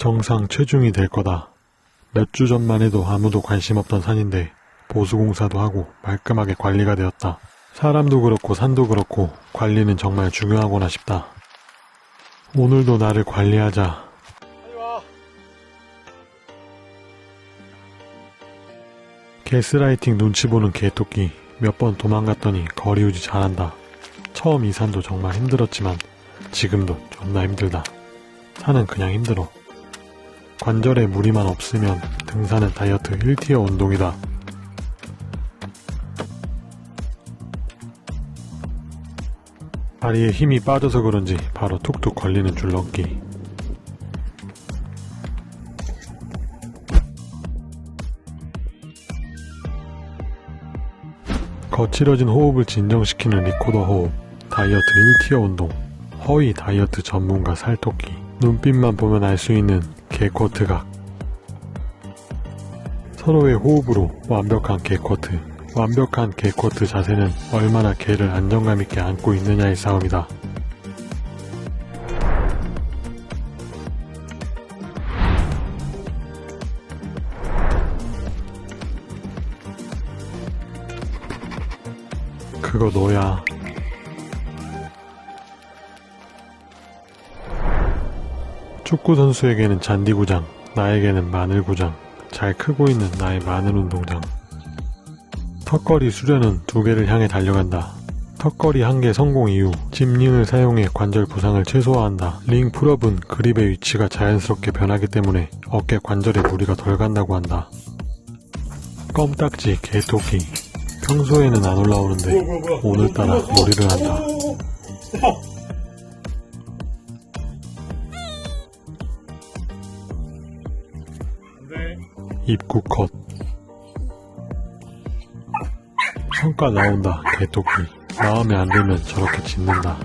정상 체중이 될 거다. 몇 주 전만 해도 아무도 관심 없던 산인데 보수공사도 하고 말끔하게 관리가 되었다. 사람도 그렇고 산도 그렇고 관리는 정말 중요하구나 싶다. 오늘도 나를 관리하자. 게스라이팅 눈치 보는 개토끼 몇 번 도망갔더니 거리 유지 잘한다. 처음 이 산도 정말 힘들었지만 지금도 존나 힘들다. 산은 그냥 힘들어. 관절에 무리만 없으면 등산은 다이어트 1티어 운동이다. 다리에 힘이 빠져서 그런지 바로 툭툭 걸리는 줄넘기. 거칠어진 호흡을 진정시키는 리코더 호흡, 다이어트 1tier 운동, 허위 다이어트 전문가 살토끼, 눈빛만 보면 알 수 있는 개쿼트각. 서로의 호흡으로 완벽한 개쿼트. 완벽한 개쿼트 자세는 얼마나 개를 안정감 있게 안고 있느냐의 싸움이다. 그거 너야. 축구 선수에게는 잔디구장, 나에게는 마늘구장, 잘 크고 있는 나의 마늘 운동장. 턱걸이 수련은 두 개를 향해 달려간다. 턱걸이 한 개 성공 이후 짚링을 사용해 관절 부상을 최소화한다. 링 풀업은 그립의 위치가 자연스럽게 변하기 때문에 어깨 관절에 무리가 덜 간다고 한다. 껌딱지 개토끼 평소에는 안 올라오는데 오늘따라 머리를 한다. 입구 컷. 성과 나온다 개토끼. 마음에 안 들면 저렇게 짖는다.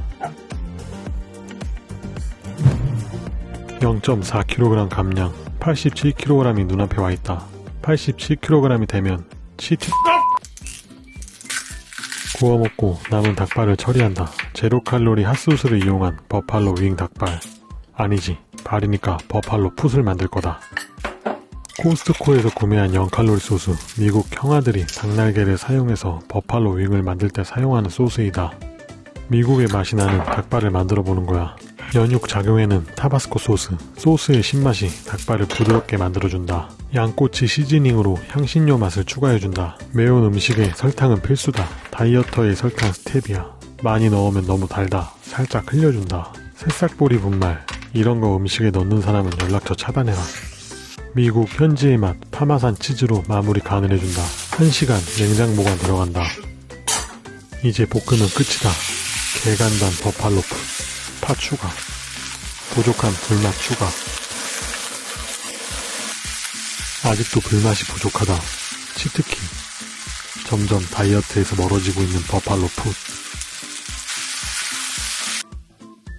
0.4kg 감량. 87kg이 눈앞에 와있다. 87kg이 되면 치트 구워 먹고 남은 닭발을 처리한다. 제로 칼로리 핫소스를 이용한 버팔로 윙 닭발. 아니지. 발이니까 버팔로 풋을 만들 거다 코스트코에서 구매한 0칼로리 소스, 미국 형아들이 닭날개를 사용해서 버팔로 윙을 만들 때 사용하는 소스이다. 미국의 맛이 나는 닭발을 만들어 보는 거야. 연육 작용에는 타바스코 소스, 소스의 신맛이 닭발을 부드럽게 만들어준다. 양꼬치 시즈닝으로 향신료 맛을 추가해준다. 매운 음식에 설탕은 필수다. 다이어터의 설탕 스텝이야. 많이 넣으면 너무 달다. 살짝 흘려준다. 새싹보리 분말, 이런 거 음식에 넣는 사람은 연락처 차단해라. 미국 현지의 맛 파마산 치즈로 마무리 간을 해준다. 1시간 냉장 보관 들어간다. 이제 볶으면 끝이다. 개간단 버팔로프 파 추가 부족한 불맛 추가 아직도 불맛이 부족하다. 치트키 점점 다이어트에서 멀어지고 있는 버팔로 풋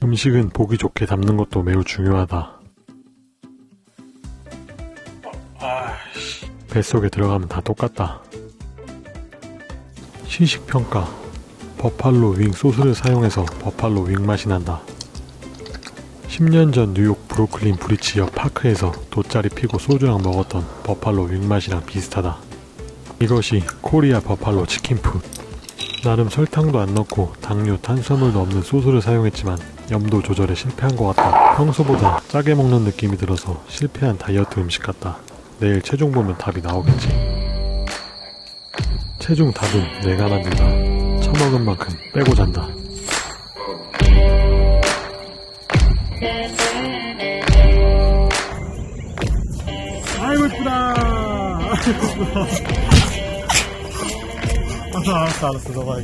음식은 보기 좋게 담는 것도 매우 중요하다. 뱃속에 들어가면 다 똑같다. 시식평가 버팔로 윙 소스를 사용해서 버팔로 윙 맛이 난다. 10년 전 뉴욕 브루클린 브리지 옆 파크에서 돗자리 피고 소주랑 먹었던 버팔로 윙 맛이랑 비슷하다. 이것이 코리아 버팔로 치킨푸드. 나름 설탕도 안 넣고 당류, 탄수화물도 없는 소스를 사용했지만 염도 조절에 실패한 것 같다. 평소보다 짜게 먹는 느낌이 들어서 실패한 다이어트 음식 같다. 내일 체중 보면 답이 나오겠지. 체중 답은 내가 만든다. 처먹은 만큼 빼고 잔다. 아이고 이쁘다 이쁘다 알았어 알았어 너가